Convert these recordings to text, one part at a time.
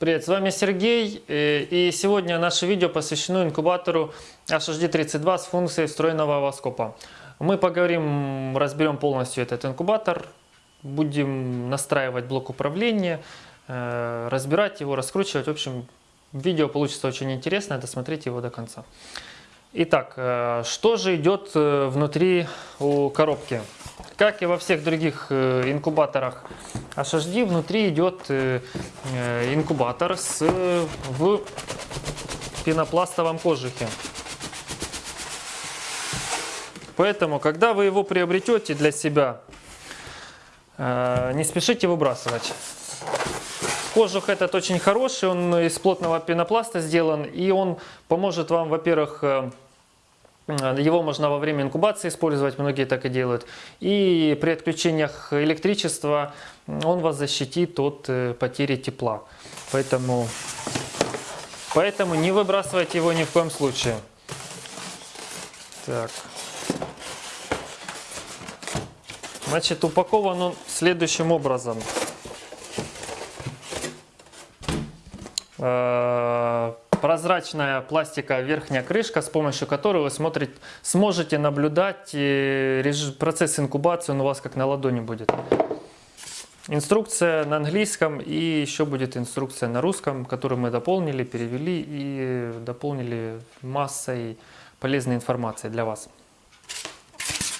Привет, с вами Сергей, э, и сегодня наше видео посвящено инкубатору HHD32 с функцией встроенного овоскопа. Мы поговорим, разберем полностью этот инкубатор, будем настраивать блок управления, э, разбирать его, раскручивать. В общем, видео получится очень интересное, досмотрите его до конца. Итак, э, что же идет внутри у коробки? Как и во всех других э, инкубаторах HHD, внутри идет э, э, инкубатор с, в пенопластовом кожухе. Поэтому, когда вы его приобретете для себя, не спешите выбрасывать. Кожух этот очень хороший, он из плотного пенопласта сделан, и он поможет вам, во-первых, его можно во время инкубации использовать, многие так и делают. И при отключениях электричества он вас защитит от э, потери тепла. Поэтому, поэтому не выбрасывайте его ни в коем случае. Так. Значит, упакован он следующим образом. Прозрачная пластиковая верхняя крышка, с помощью которой вы смотрите, сможете наблюдать э, процесс инкубации, он у вас как на ладони будет. Инструкция на английском и еще будет инструкция на русском, которую мы дополнили, перевели и дополнили массой полезной информации для вас.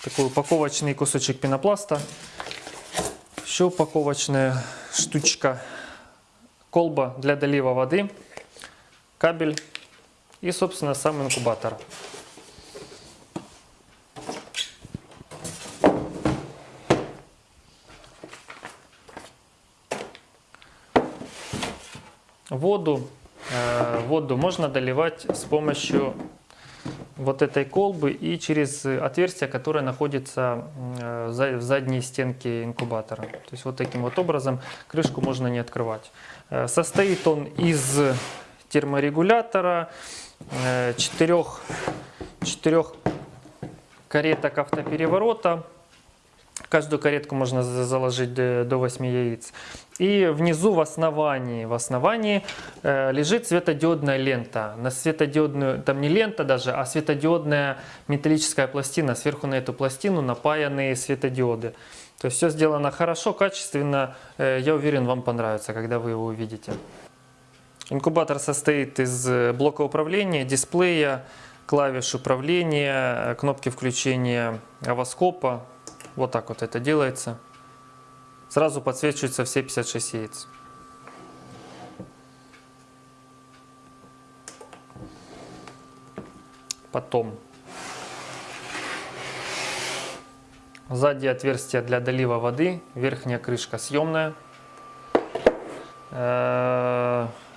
Такой упаковочный кусочек пенопласта, еще упаковочная штучка, колба для долива воды кабель и, собственно, сам инкубатор. Воду, э, воду можно доливать с помощью вот этой колбы и через отверстие, которое находится э, в задней стенке инкубатора. То есть вот таким вот образом крышку можно не открывать. Э, состоит он из терморегулятора, э, четырех, четырех кареток автопереворота. Каждую каретку можно заложить до 8 яиц. И внизу в основании, в основании э, лежит светодиодная лента. На светодиодную, там не лента даже, а светодиодная металлическая пластина. Сверху на эту пластину напаяны светодиоды. То есть все сделано хорошо, качественно. Э, я уверен, вам понравится, когда вы его увидите. Инкубатор состоит из э, блока управления, дисплея, клавиш управления, кнопки включения овоскопа. Вот так вот это делается. Сразу подсвечиваются все 56 яиц. Потом сзади отверстие для долива воды, верхняя крышка съемная.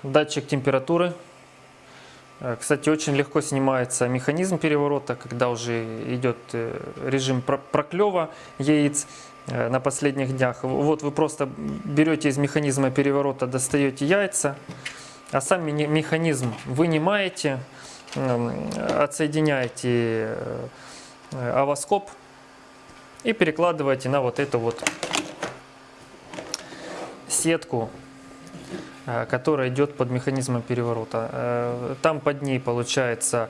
Датчик температуры. Э, кстати, очень легко снимается механизм переворота, когда уже идет э, режим проклева яиц э, на последних днях. Вот вы просто берете из механизма переворота, достаете яйца, а сам механизм вынимаете, отсоединяете овоскоп и перекладываете на вот эту вот сетку которая идет под механизмом переворота. Э, там под ней, получается,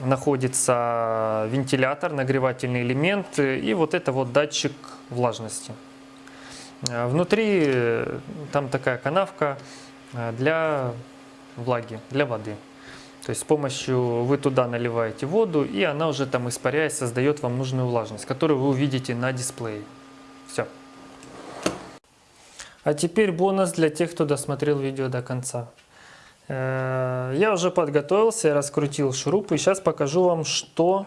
находится вентилятор, нагревательный элемент и вот это вот датчик влажности. Э, внутри там такая канавка для влаги, для воды. То есть с помощью вы туда наливаете воду, и она уже там испаряясь создает вам нужную влажность, которую вы увидите на дисплее. Все. А теперь бонус для тех, кто досмотрел видео до конца. Э, я уже подготовился, раскрутил шуруп и сейчас покажу вам, что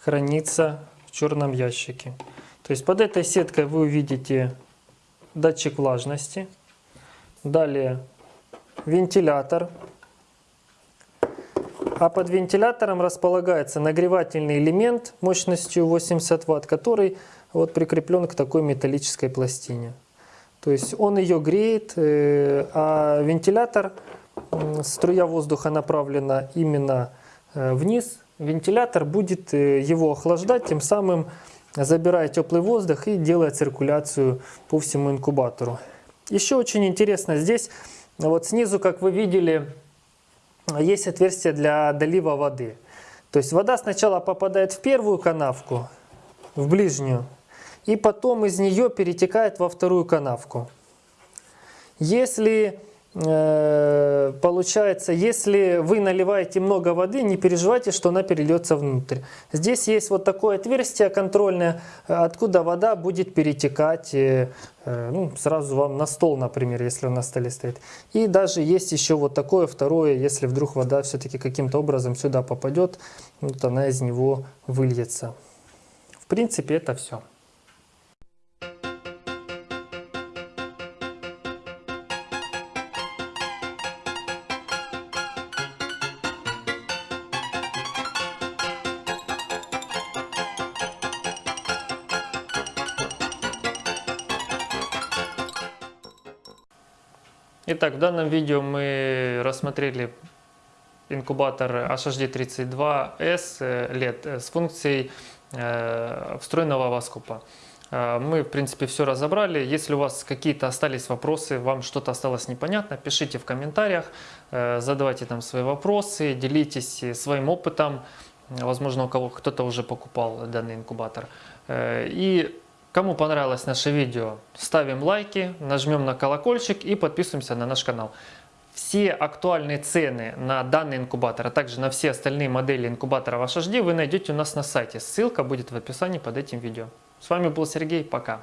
хранится в черном ящике. То есть под этой сеткой вы увидите датчик влажности, далее вентилятор, а под вентилятором располагается нагревательный элемент мощностью 80 Вт, который вот прикреплен к такой металлической пластине. То есть он ее греет, э, а вентилятор, струя воздуха направлена именно э, вниз. Вентилятор будет э, его охлаждать, тем самым забирая теплый воздух и делая циркуляцию по всему инкубатору. Еще очень интересно здесь вот снизу, как вы видели, есть отверстие для долива воды. То есть вода сначала попадает в первую канавку, в ближнюю, и потом из нее перетекает во вторую канавку. Если Э, получается, если вы наливаете много воды, не переживайте, что она перельется внутрь. Здесь есть вот такое отверстие контрольное, откуда вода будет перетекать э, э, ну, сразу вам на стол, например, если он на столе стоит. И даже есть еще вот такое второе, если вдруг вода все-таки каким-то образом сюда попадет, вот она из него выльется. В принципе, это все. Итак, в данном видео мы рассмотрели инкубатор HHD32S LED э, с функцией э, встроенного воскупа. Э, мы, в принципе, все разобрали. Если у вас какие-то остались вопросы, вам что-то осталось непонятно, пишите в комментариях, задавайте там свои вопросы, делитесь своим опытом. Возможно, у кого кто-то уже покупал данный инкубатор. И Кому понравилось наше видео, ставим лайки, нажмем на колокольчик и подписываемся на наш канал. Все актуальные цены на данный инкубатор, а также на все остальные модели инкубаторов HHD вы найдете у нас на сайте. Ссылка будет в описании под этим видео. С вами был Сергей, пока.